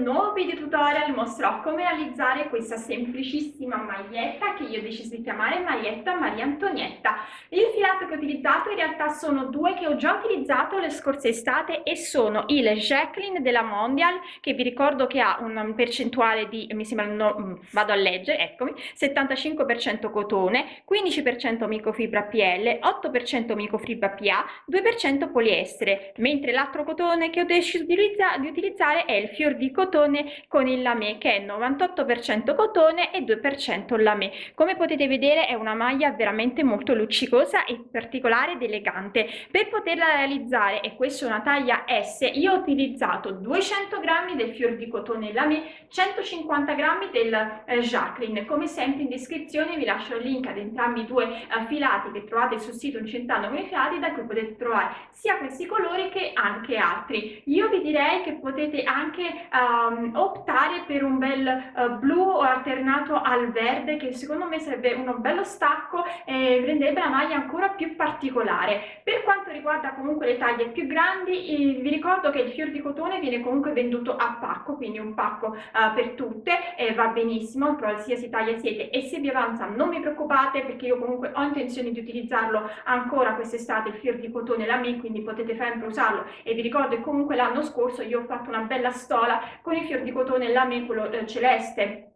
nuovo video tutorial mostrerò come realizzare questa semplicissima maglietta che io ho deciso di chiamare maglietta Maria Antonietta. Il filato che ho utilizzato in realtà sono due che ho già utilizzato le scorse estate e sono il Jacqueline della Mondial che vi ricordo che ha una percentuale di, mi sembra, no, mm, vado a leggere, eccomi, 75% cotone, 15% microfibra PL, 8% microfibra PA, 2% poliestere, mentre l'altro cotone che ho deciso di utilizzare è il fior di cotone con il lamé che è 98% cotone e 2% lamé. Come potete vedere è una maglia veramente molto luccicosa e particolare ed elegante. Per poterla realizzare, e questa è una taglia S, io ho utilizzato 200 g del fior di cotone lamé, 150 g del eh, Jacqueline. Come sempre in descrizione vi lascio il link ad entrambi i due eh, filati che trovate sul sito Incentando con i filati da cui potete trovare sia questi colori che anche altri. Io vi direi che potete anche um, optare per un bel uh, blu alternato al verde che secondo me sarebbe uno bello stacco e renderebbe la maglia ancora più particolare. Per quanto riguarda comunque le taglie più grandi vi ricordo che il fior di cotone viene comunque venduto a pacco, quindi un pacco uh, per tutte e va benissimo, qualsiasi taglia siete e se vi avanza non vi preoccupate perché io comunque ho intenzione di utilizzarlo ancora quest'estate il fior di cotone la me, quindi potete sempre usarlo e vi ricordo che comunque l'anno scorso io ho fatto una bella stola con i fior di cotone lame quello eh, celeste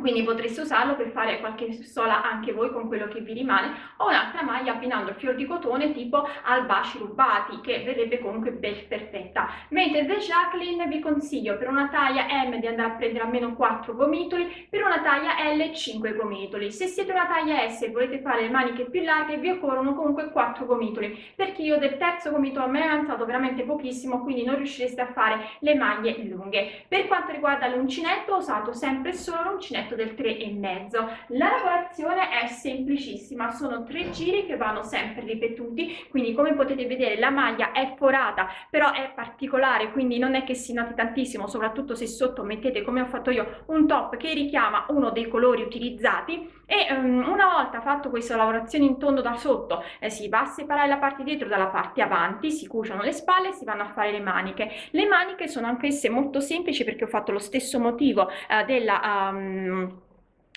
quindi potreste usarlo per fare qualche sola anche voi con quello che vi rimane o un'altra maglia abbinando il fior di cotone tipo albaci rubati che verrebbe comunque ben perfetta. Mentre The Jacqueline vi consiglio per una taglia M di andare a prendere almeno 4 gomitoli per una taglia L 5 gomitoli. Se siete una taglia S e volete fare le maniche più larghe vi occorrono comunque 4 gomitoli perché io del terzo gomitolo me è avanzato veramente pochissimo quindi non riuscireste a fare le maglie lunghe. Per quanto riguarda l'uncinetto ho usato sempre solo l'uncinetto uncinetto del 3,5. La lavorazione è semplicissima, sono tre giri che vanno sempre ripetuti, quindi come potete vedere la maglia è forata, però è particolare, quindi non è che si noti tantissimo, soprattutto se sotto mettete come ho fatto io un top che richiama uno dei colori utilizzati e um, una volta fatto questa lavorazione in tondo da sotto eh, si va a separare la parte dietro dalla parte avanti, si cuciono le spalle e si vanno a fare le maniche. Le maniche sono anch'esse molto semplici perché ho fatto lo stesso motivo eh, della... Um,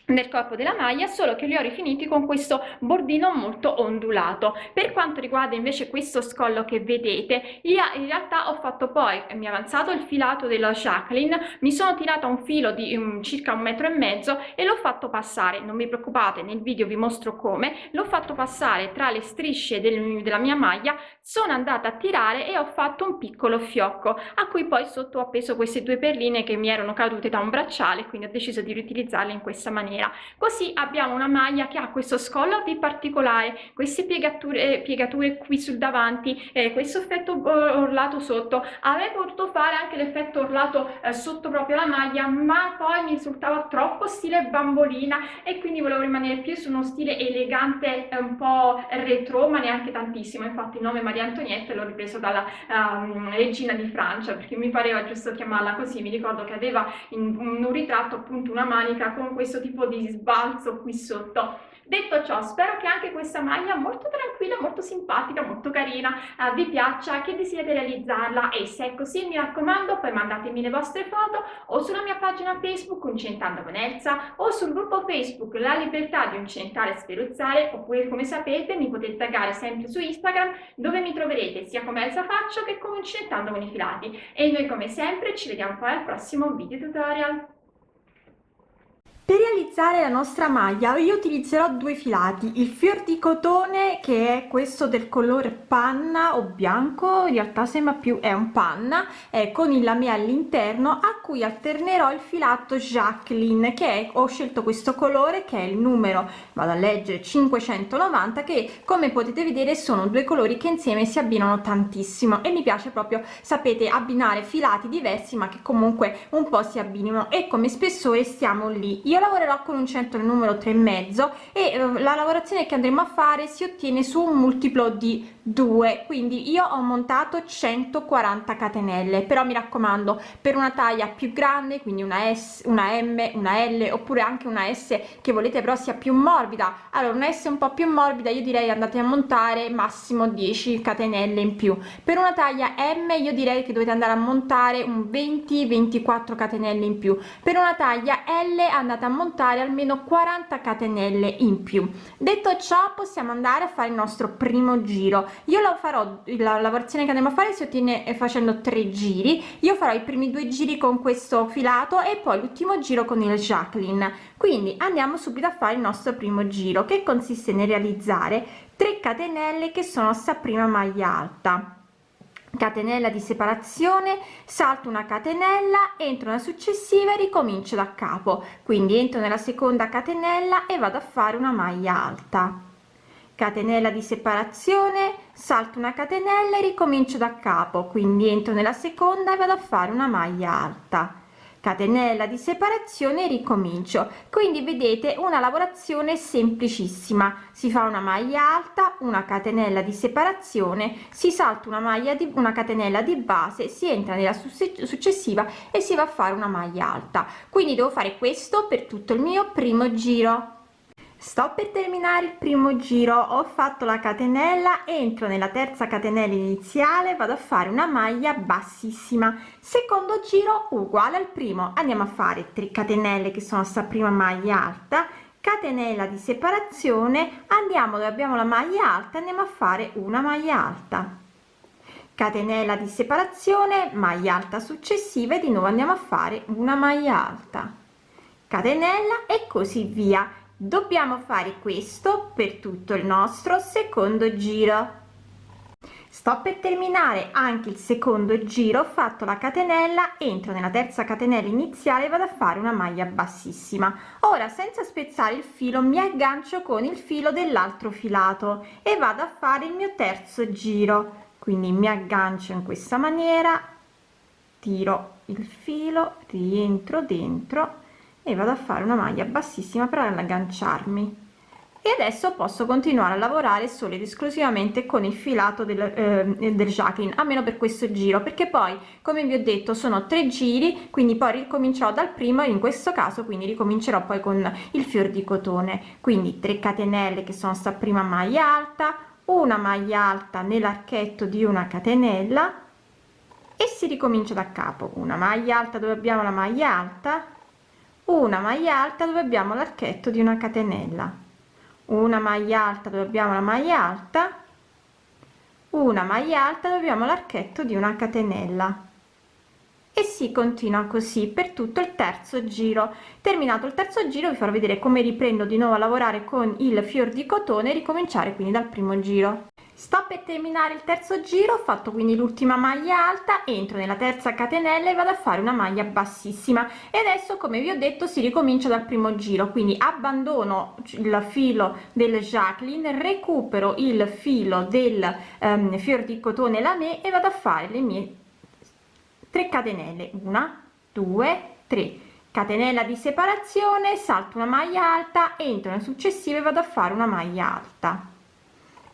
nel corpo della maglia solo che li ho rifiniti con questo bordino molto ondulato. Per quanto riguarda invece questo scollo che vedete io in realtà ho fatto poi mi è avanzato il filato della Jacqueline mi sono tirata un filo di um, circa un metro e mezzo e l'ho fatto passare. Non vi preoccupate nel video vi mostro come. L'ho fatto passare tra le strisce del, della mia maglia sono andata a tirare e ho fatto un piccolo fiocco a cui poi sotto ho appeso queste due perline che mi erano cadute da un bracciale quindi ho deciso di riutilizzarle in questa maniera. Così abbiamo una maglia che ha questo scollo di particolare queste piegature, eh, piegature qui sul davanti eh, questo effetto orlato sotto. Avrei potuto fare anche l'effetto orlato eh, sotto proprio la maglia ma poi mi risultava troppo stile bambolina e quindi volevo rimanere più su uno stile elegante un po' retro ma neanche tantissimo. Infatti il nome Maria Antonietta l'ho ripreso dalla um, regina di Francia perché mi pareva giusto chiamarla così. Mi ricordo che aveva in un ritratto appunto una manica con questo tipo di sbalzo qui sotto. Detto ciò spero che anche questa maglia molto tranquilla molto simpatica molto carina eh, vi piaccia che desiderate realizzarla. E se è così mi raccomando poi mandatemi le vostre foto o sulla mia pagina facebook Uncentando con Elsa o sul gruppo facebook La Libertà di Uncentare e Sferuzzare oppure come sapete mi potete taggare sempre su Instagram dove mi troverete sia come Elsa Faccio che come Uncentando con i filati. E noi come sempre ci vediamo poi al prossimo video tutorial per realizzare la nostra maglia io utilizzerò due filati. Il fior di cotone che è questo del colore panna o bianco in realtà sembra più è un panna eh, con il lame all'interno a cui alternerò il filato Jacqueline che è, ho scelto questo colore che è il numero vado a leggere 590 che come potete vedere sono due colori che insieme si abbinano tantissimo. E mi piace proprio sapete abbinare filati diversi ma che comunque un po si abbinino. E come spessore stiamo lì. Io io lavorerò con un centro numero tre e mezzo e eh, la lavorazione che andremo a fare si ottiene su un multiplo di 2 quindi io ho montato 140 catenelle però mi raccomando per una taglia più grande quindi una s una m una l oppure anche una s che volete però sia più morbida. Allora una s un po più morbida io direi andate a montare massimo 10 catenelle in più. Per una taglia m io direi che dovete andare a montare un 20 24 catenelle in più. Per una taglia l andate a montare almeno 40 catenelle in più. Detto ciò possiamo andare a fare il nostro primo giro io lo farò la lavorazione che andiamo a fare si ottiene eh, facendo tre giri. Io farò i primi due giri con questo filato e poi l'ultimo giro con il jacqueline. Quindi andiamo subito a fare il nostro primo giro che consiste nel realizzare 3 catenelle che sono sta prima maglia alta. Catenella di separazione salto una catenella entro nella successiva e ricomincio da capo. Quindi entro nella seconda catenella e vado a fare una maglia alta catenella di separazione salto una catenella e ricomincio da capo. Quindi entro nella seconda e vado a fare una maglia alta. Catenella di separazione ricomincio. Quindi vedete una lavorazione semplicissima. Si fa una maglia alta una catenella di separazione si salta una maglia di una catenella di base si entra nella successiva e si va a fare una maglia alta. Quindi devo fare questo per tutto il mio primo giro sto per terminare il primo giro. Ho fatto la catenella entro nella terza catenella iniziale vado a fare una maglia bassissima. Secondo giro uguale al primo. Andiamo a fare 3 catenelle che sono sta prima maglia alta. Catenella di separazione. Andiamo dove abbiamo la maglia alta andiamo a fare una maglia alta. Catenella di separazione maglia alta successiva e di nuovo andiamo a fare una maglia alta. Catenella e così via dobbiamo fare questo per tutto il nostro secondo giro. Sto per terminare anche il secondo giro ho fatto la catenella entro nella terza catenella iniziale vado a fare una maglia bassissima. Ora senza spezzare il filo mi aggancio con il filo dell'altro filato e vado a fare il mio terzo giro. Quindi mi aggancio in questa maniera tiro il filo rientro dentro e vado a fare una maglia bassissima per agganciarmi. E adesso posso continuare a lavorare solo ed esclusivamente con il filato del, eh, del jacqueline almeno per questo giro perché poi come vi ho detto sono tre giri quindi poi ricomincerò dal primo in questo caso quindi ricomincerò poi con il fior di cotone. Quindi 3 catenelle che sono sta prima maglia alta una maglia alta nell'archetto di una catenella e si ricomincia da capo. Una maglia alta dove abbiamo la maglia alta una maglia alta dove abbiamo l'archetto di una catenella. Una maglia alta dove abbiamo la maglia alta. Una maglia alta dove abbiamo l'archetto di una catenella. E si continua così per tutto il terzo giro. Terminato il terzo giro vi farò vedere come riprendo di nuovo a lavorare con il fior di cotone e ricominciare quindi dal primo giro sto per terminare il terzo giro ho fatto quindi l'ultima maglia alta entro nella terza catenella e vado a fare una maglia bassissima. E adesso come vi ho detto si ricomincia dal primo giro quindi abbandono il filo del jacqueline recupero il filo del um, fior di cotone lame e vado a fare le mie 3 catenelle. Una due tre. Catenella di separazione salto una maglia alta entro nel successivo e vado a fare una maglia alta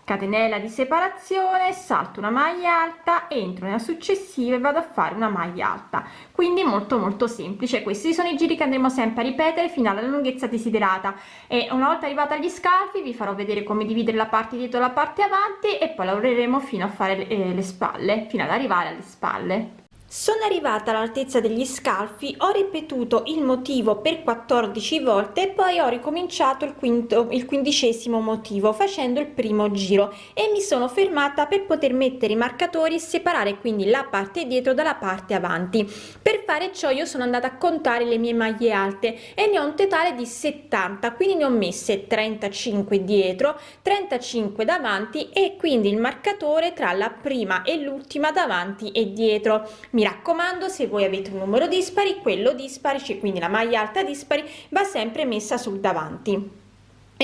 catenella di separazione salto una maglia alta entro nella successiva e vado a fare una maglia alta. Quindi molto molto semplice questi. Sono i giri che andremo sempre a ripetere fino alla lunghezza desiderata. E una volta arrivata agli scalfi vi farò vedere come dividere la parte dietro la parte avanti e poi lavoreremo fino a fare eh, le spalle fino ad arrivare alle spalle sono arrivata all'altezza degli scalfi ho ripetuto il motivo per 14 volte e poi ho ricominciato il quinto il quindicesimo motivo facendo il primo giro. E mi sono fermata per poter mettere i marcatori e separare quindi la parte dietro dalla parte avanti. Per fare ciò io sono andata a contare le mie maglie alte e ne ho un totale di 70 quindi ne ho messe 35 dietro 35 davanti e quindi il marcatore tra la prima e l'ultima davanti e dietro. Mi mi raccomando se voi avete un numero dispari quello dispari cioè quindi la maglia alta dispari va sempre messa sul davanti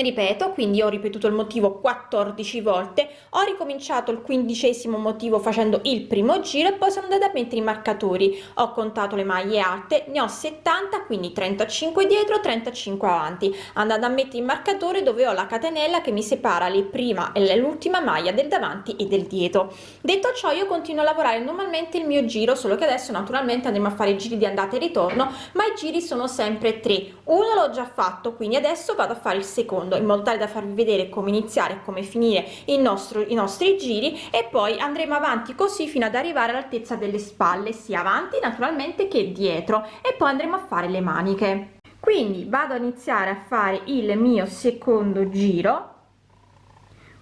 ripeto quindi ho ripetuto il motivo 14 volte ho ricominciato il quindicesimo motivo facendo il primo giro e poi sono andata a mettere i marcatori. Ho contato le maglie alte ne ho 70 quindi 35 dietro 35 avanti. Andando a mettere il marcatore dove ho la catenella che mi separa le prima e l'ultima maglia del davanti e del dietro. Detto ciò io continuo a lavorare normalmente il mio giro solo che adesso naturalmente andremo a fare i giri di andata e ritorno ma i giri sono sempre tre. Uno l'ho già fatto quindi adesso vado a fare il secondo secondo in modo tale da farvi vedere come iniziare e come finire nostro i nostri giri e poi andremo avanti così fino ad arrivare all'altezza delle spalle sia avanti naturalmente che dietro e poi andremo a fare le maniche. Quindi vado a iniziare a fare il mio secondo giro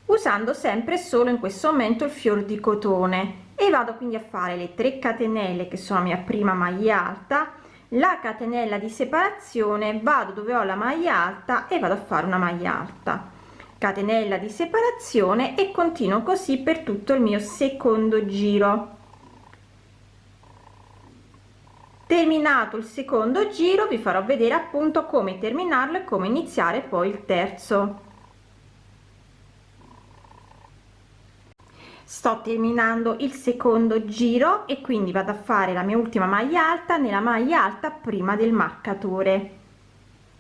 usando sempre solo in questo momento il fior di cotone e vado quindi a fare le 3 catenelle che sono la mia prima maglia alta la catenella di separazione vado dove ho la maglia alta e vado a fare una maglia alta. Catenella di separazione e continuo così per tutto il mio secondo giro. Terminato il secondo giro vi farò vedere appunto come terminarlo e come iniziare poi il terzo sto terminando il secondo giro e quindi vado a fare la mia ultima maglia alta nella maglia alta prima del marcatore.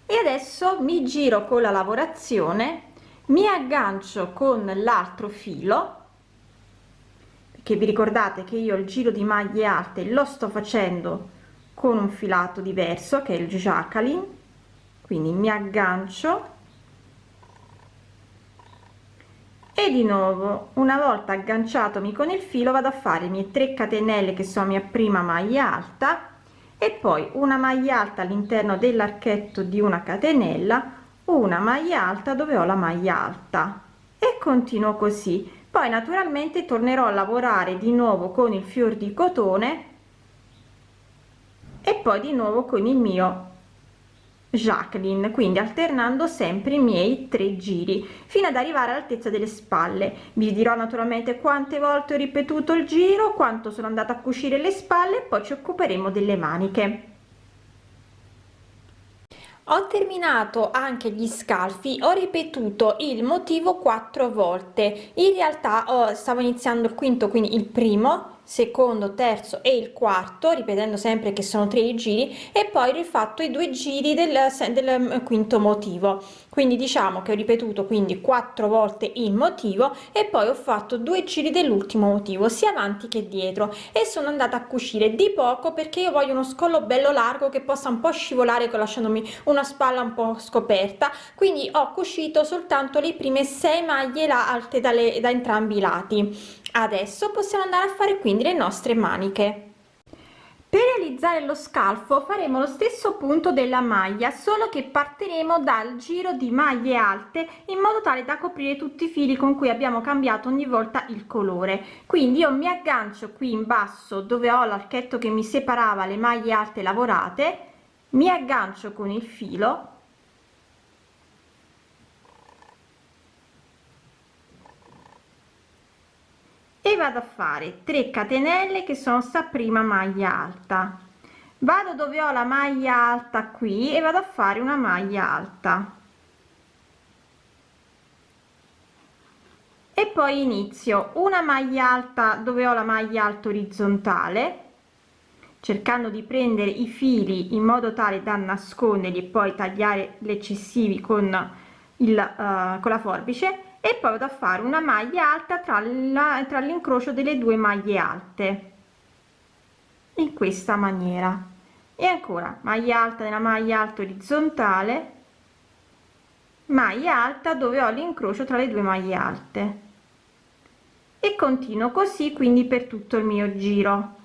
E adesso mi giro con la lavorazione mi aggancio con l'altro filo che vi ricordate che io il giro di maglie alte lo sto facendo con un filato diverso che è il Jacqueline. Quindi mi aggancio e di nuovo una volta agganciatomi con il filo vado a fare i miei 3 catenelle che sono mia prima maglia alta e poi una maglia alta all'interno dell'archetto di una catenella una maglia alta dove ho la maglia alta. E continuo così. Poi naturalmente tornerò a lavorare di nuovo con il fior di cotone e poi di nuovo con il mio Jacqueline quindi alternando sempre i miei tre giri fino ad arrivare all'altezza delle spalle. Vi dirò naturalmente quante volte ho ripetuto il giro quanto sono andata a cucire le spalle poi ci occuperemo delle maniche. Ho terminato anche gli scalfi ho ripetuto il motivo quattro volte. In realtà oh, stavo iniziando il quinto quindi il primo secondo terzo e il quarto ripetendo sempre che sono tre giri e poi rifatto i due giri del, del mm, quinto motivo quindi diciamo che ho ripetuto quindi quattro volte il motivo e poi ho fatto due giri dell'ultimo motivo sia avanti che dietro. E sono andata a cucire di poco perché io voglio uno scollo bello largo che possa un po scivolare lasciandomi una spalla un po scoperta. Quindi ho cucito soltanto le prime sei maglie là alte dalle, da entrambi i lati. Adesso possiamo andare a fare quindi le nostre maniche per realizzare lo scalfo faremo lo stesso punto della maglia solo che partiremo dal giro di maglie alte in modo tale da coprire tutti i fili con cui abbiamo cambiato ogni volta il colore. Quindi io mi aggancio qui in basso dove ho l'archetto che mi separava le maglie alte lavorate mi aggancio con il filo vado a fare? 3 catenelle che sono sta prima maglia alta. Vado dove ho la maglia alta qui e vado a fare una maglia alta. E poi inizio. Una maglia alta dove ho la maglia alta orizzontale cercando di prendere i fili in modo tale da nasconderli e poi tagliare gli eccessivi con il uh, con la forbice e poi vado a fare una maglia alta tra l'incrocio delle due maglie alte. In questa maniera. E ancora maglia alta nella maglia alta orizzontale maglia alta dove ho l'incrocio tra le due maglie alte. E continuo così quindi per tutto il mio giro.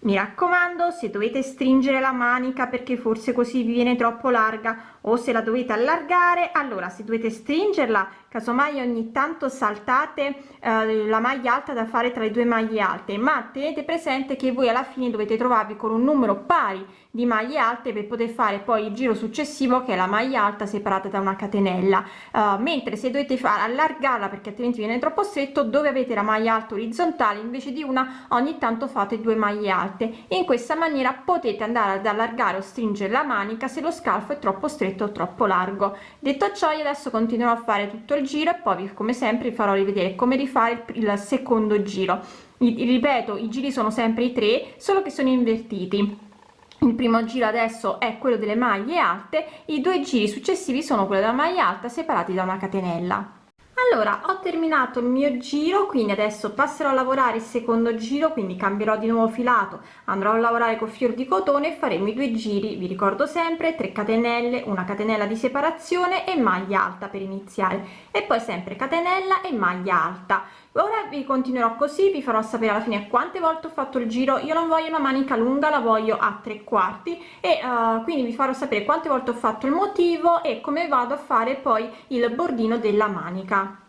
Mi raccomando se dovete stringere la manica perché forse così vi viene troppo larga o se la dovete allargare allora se dovete stringerla casomai ogni tanto saltate eh, la maglia alta da fare tra le due maglie alte ma tenete presente che voi alla fine dovete trovarvi con un numero pari di maglie alte per poter fare poi il giro successivo che è la maglia alta separata da una catenella. Uh, mentre se dovete fare allargarla perché altrimenti viene troppo stretto dove avete la maglia alta orizzontale invece di una ogni tanto fate due maglie alte. In questa maniera potete andare ad allargare o stringere la manica se lo scalfo è troppo stretto o troppo largo. Detto ciò io adesso continuerò a fare tutto il giro e poi come sempre vi farò rivedere come rifare il, secondo giro. I, ripeto i giri sono sempre i tre solo che sono invertiti. Il primo giro adesso è quello delle maglie alte i due giri successivi sono quello della maglia alta separati da una catenella allora ho terminato il mio giro quindi adesso passerò a lavorare il secondo giro quindi cambierò di nuovo filato andrò a lavorare col fior di cotone e faremo i due giri vi ricordo sempre 3 catenelle una catenella di separazione e maglia alta per iniziare. E poi sempre catenella e maglia alta ora vi continuerò così vi farò sapere alla fine quante volte ho fatto il giro. Io non voglio una manica lunga la voglio a tre quarti. E uh, quindi vi farò sapere quante volte ho fatto il motivo e come vado a fare poi il bordino della manica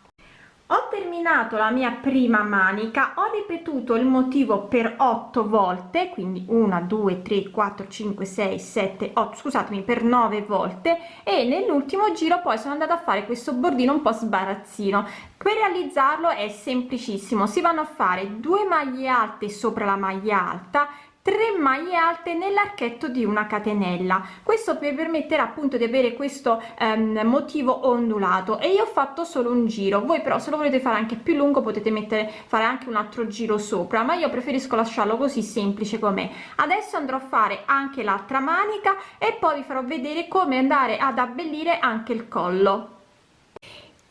ho terminato la mia prima manica ho ripetuto il motivo per 8 volte quindi 1 2 3 4 5 6 7 8 scusatemi per 9 volte e nell'ultimo giro poi sono andata a fare questo bordino un po sbarazzino. Per realizzarlo è semplicissimo si vanno a fare due maglie alte sopra la maglia alta 3 maglie alte nell'archetto di una catenella. Questo per permettere appunto di avere questo ehm, motivo ondulato. E io ho fatto solo un giro. Voi però se lo volete fare anche più lungo potete mettere fare anche un altro giro sopra. Ma io preferisco lasciarlo così semplice com'è. Adesso andrò a fare anche l'altra manica e poi vi farò vedere come andare ad abbellire anche il collo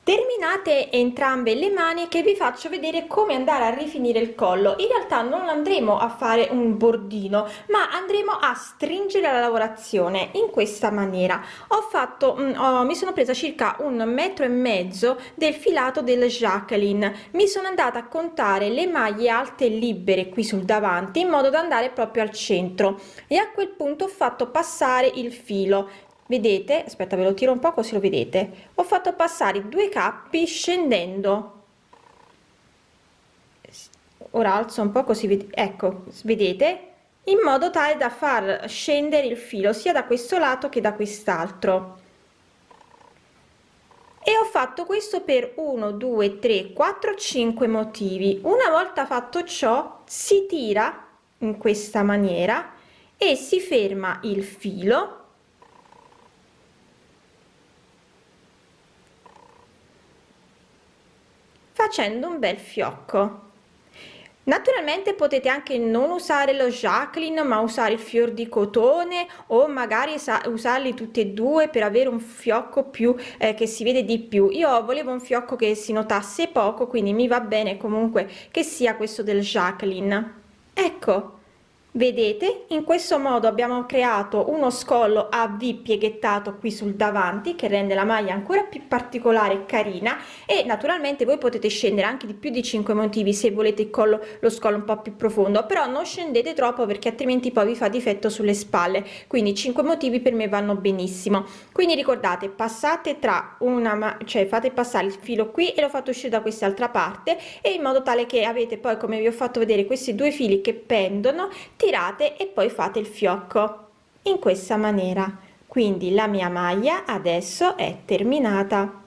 terminate entrambe le maniche vi faccio vedere come andare a rifinire il collo. In realtà non andremo a fare un bordino ma andremo a stringere la lavorazione in questa maniera. Ho fatto ho, mi sono presa circa un metro e mezzo del filato del Jacqueline. Mi sono andata a contare le maglie alte libere qui sul davanti in modo da andare proprio al centro. E a quel punto ho fatto passare il filo. Vedete? Aspetta ve lo tiro un po così lo vedete ho fatto passare due cappi scendendo. Ora alzo un po così ecco vedete? In modo tale da far scendere il filo sia da questo lato che da quest'altro. E ho fatto questo per 1 2 3 4 5 motivi. Una volta fatto ciò si tira in questa maniera e si ferma il filo facendo un bel fiocco. Naturalmente potete anche non usare lo Jacqueline ma usare il fior di cotone o magari usarli tutti e due per avere un fiocco più eh, che si vede di più. Io volevo un fiocco che si notasse poco quindi mi va bene comunque che sia questo del Jacqueline. Ecco vedete in questo modo abbiamo creato uno scollo a v pieghettato qui sul davanti che rende la maglia ancora più particolare e carina. E naturalmente voi potete scendere anche di più di 5 motivi se volete il collo lo scollo un po più profondo. Però non scendete troppo perché altrimenti poi vi fa difetto sulle spalle. Quindi 5 motivi per me vanno benissimo. Quindi ricordate passate tra una cioè fate passare il filo qui e lo fate uscire da quest'altra parte e in modo tale che avete poi come vi ho fatto vedere questi due fili che pendono tirate e poi fate il fiocco in questa maniera. Quindi la mia maglia adesso è terminata